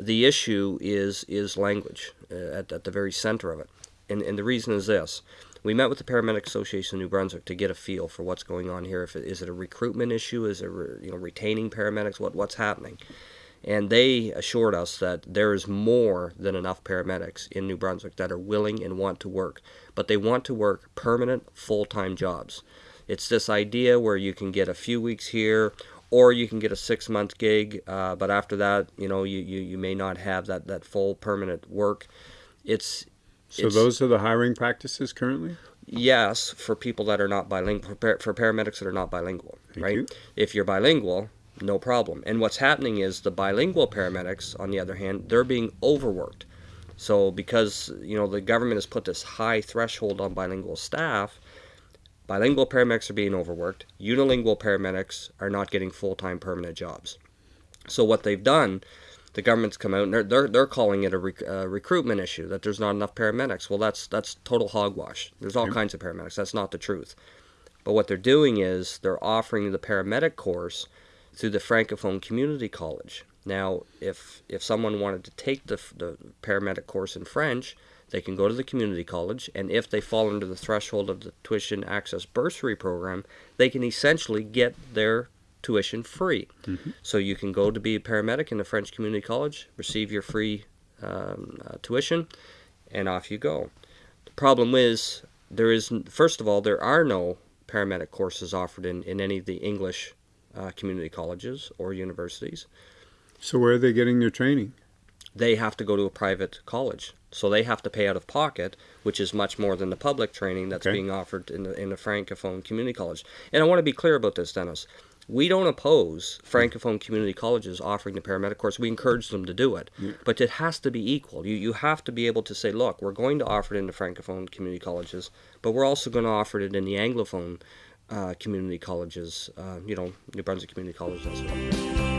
the issue is is language uh, at, at the very center of it. And, and the reason is this. We met with the Paramedic Association of New Brunswick to get a feel for what's going on here. If it, is it a recruitment issue? Is it re, you know retaining paramedics? What what's happening? And they assured us that there is more than enough paramedics in New Brunswick that are willing and want to work, but they want to work permanent full-time jobs. It's this idea where you can get a few weeks here or you can get a six month gig, uh, but after that, you know, you, you, you may not have that, that full permanent work. It's so it's, those are the hiring practices currently. Yes, for people that are not bilingual, for, for paramedics that are not bilingual, Thank right? You. If you're bilingual, no problem. And what's happening is the bilingual paramedics, on the other hand, they're being overworked. So because you know the government has put this high threshold on bilingual staff, Bilingual paramedics are being overworked. Unilingual paramedics are not getting full-time permanent jobs. So what they've done, the government's come out and they're they're, they're calling it a rec- uh, recruitment issue that there's not enough paramedics. Well, that's that's total hogwash. There's all kinds of paramedics. That's not the truth. But what they're doing is they're offering the paramedic course through the Francophone Community College. Now, if if someone wanted to take the the paramedic course in French, they can go to the community college, and if they fall under the threshold of the tuition access bursary program, they can essentially get their tuition free. Mm-hmm. So you can go to be a paramedic in the French community college, receive your free um, uh, tuition, and off you go. The problem is there is first of all there are no paramedic courses offered in, in any of the English uh, community colleges or universities. So where are they getting their training? They have to go to a private college. So they have to pay out of pocket, which is much more than the public training that's Okay. being offered in the in the francophone community college. And I want to be clear about this, Dennis. We don't oppose francophone community colleges offering the paramedic course. We encourage them to do it, but it has to be equal. You you have to be able to say, look, we're going to offer it in the francophone community colleges, but we're also going to offer it in the anglophone uh, community colleges. Uh, you know, New Brunswick Community College as well.